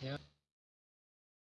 Yeah.